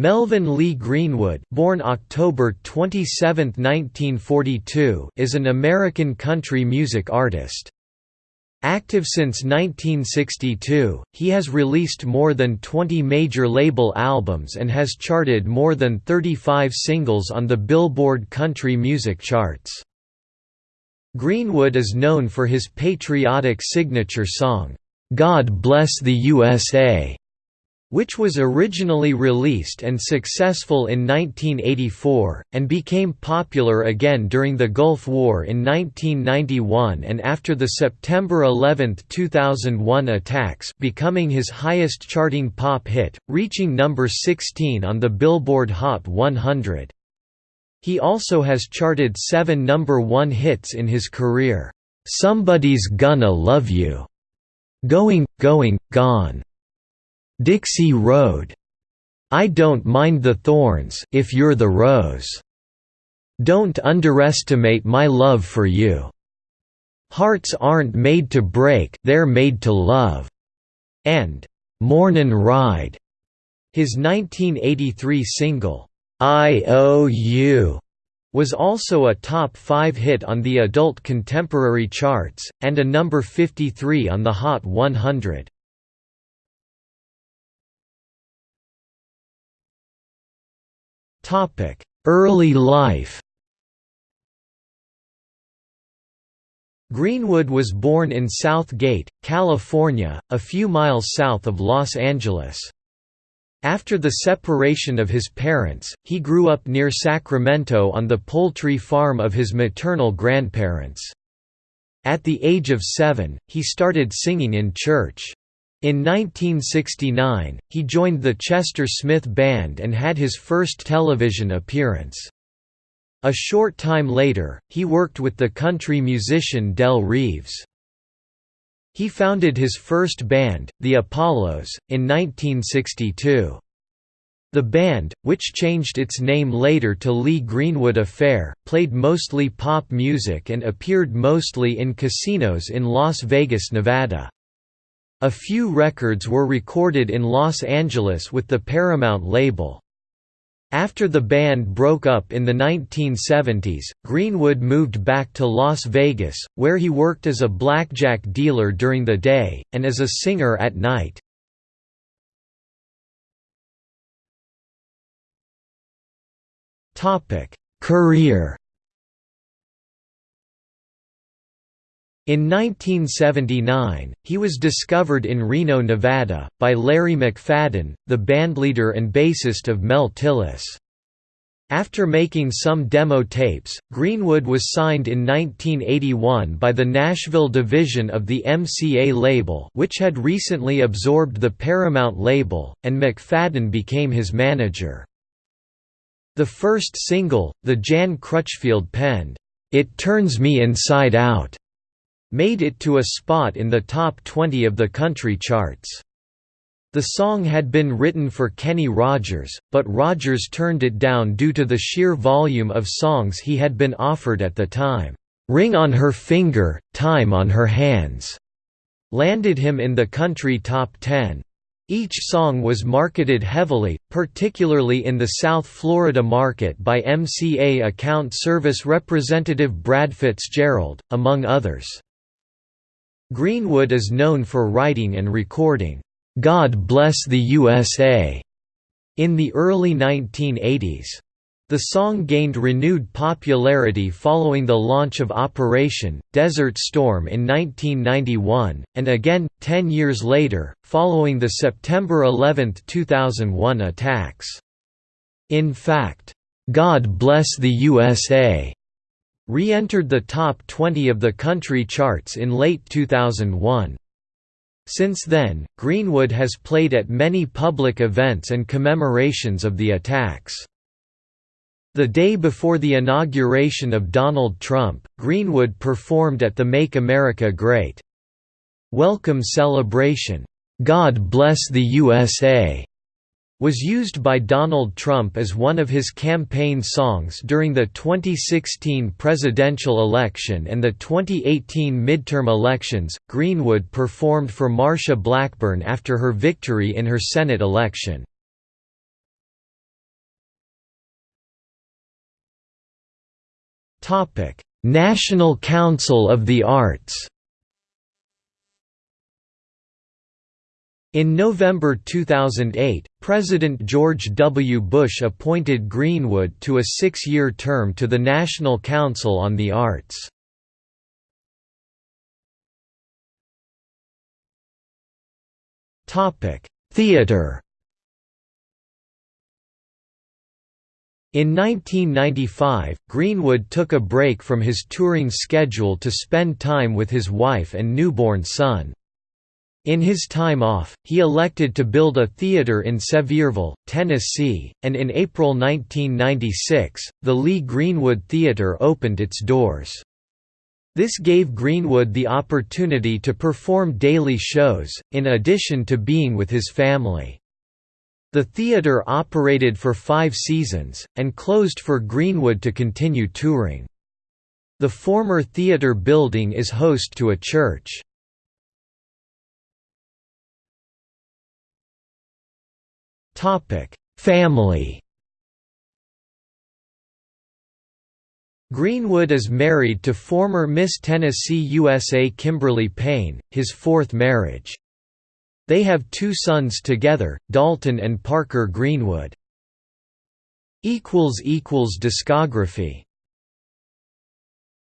Melvin Lee Greenwood born October 27, 1942, is an American country music artist. Active since 1962, he has released more than 20 major label albums and has charted more than 35 singles on the Billboard country music charts. Greenwood is known for his patriotic signature song, "'God Bless the USA' which was originally released and successful in 1984, and became popular again during the Gulf War in 1991 and after the September 11, 2001 attacks becoming his highest-charting pop hit, reaching number 16 on the Billboard Hot 100. He also has charted seven number one hits in his career, "'Somebody's Gonna Love You'", "'Going, Going, Gone' Dixie Road. I don't mind the thorns if you're the rose. Don't underestimate my love for you. Hearts aren't made to break, they're made to love. And Mornin' Ride. His 1983 single, I O U, was also a top 5 hit on the adult contemporary charts, and a number 53 on the Hot 100. Early life Greenwood was born in South Gate, California, a few miles south of Los Angeles. After the separation of his parents, he grew up near Sacramento on the poultry farm of his maternal grandparents. At the age of seven, he started singing in church. In 1969, he joined the Chester Smith Band and had his first television appearance. A short time later, he worked with the country musician Del Reeves. He founded his first band, the Apollos, in 1962. The band, which changed its name later to Lee Greenwood Affair, played mostly pop music and appeared mostly in casinos in Las Vegas, Nevada. A few records were recorded in Los Angeles with the Paramount label. After the band broke up in the 1970s, Greenwood moved back to Las Vegas, where he worked as a blackjack dealer during the day, and as a singer at night. Career In 1979, he was discovered in Reno, Nevada, by Larry McFadden, the bandleader and bassist of Mel Tillis. After making some demo tapes, Greenwood was signed in 1981 by the Nashville division of the MCA label which had recently absorbed the Paramount label, and McFadden became his manager. The first single, the Jan Crutchfield penned, "'It Turns Me Inside Out' made it to a spot in the top 20 of the country charts. The song had been written for Kenny Rogers, but Rogers turned it down due to the sheer volume of songs he had been offered at the time. "'Ring on Her Finger, Time on Her Hands' landed him in the country top 10. Each song was marketed heavily, particularly in the South Florida market by MCA account service representative Brad Fitzgerald, among others. Greenwood is known for writing and recording, "'God Bless the USA' in the early 1980s. The song gained renewed popularity following the launch of Operation, Desert Storm in 1991, and again, ten years later, following the September 11, 2001 attacks. In fact, "'God Bless the USA' re-entered the top 20 of the country charts in late 2001. Since then, Greenwood has played at many public events and commemorations of the attacks. The day before the inauguration of Donald Trump, Greenwood performed at the Make America Great Welcome celebration, God Bless the USA, was used by Donald Trump as one of his campaign songs during the 2016 presidential election and the 2018 midterm elections. Greenwood performed for Marsha Blackburn after her victory in her Senate election. Topic: National Council of the Arts. In November 2008, President George W. Bush appointed Greenwood to a six-year term to the National Council on the Arts. Theatre In 1995, Greenwood took a break from his touring schedule to spend time with his wife and newborn son. In his time off, he elected to build a theater in Sevierville, Tennessee, and in April 1996, the Lee Greenwood Theater opened its doors. This gave Greenwood the opportunity to perform daily shows, in addition to being with his family. The theater operated for five seasons, and closed for Greenwood to continue touring. The former theater building is host to a church. Family. Greenwood is married to former Miss Tennessee USA Kimberly Payne, his fourth marriage. They have two sons together, Dalton and Parker Greenwood. Discography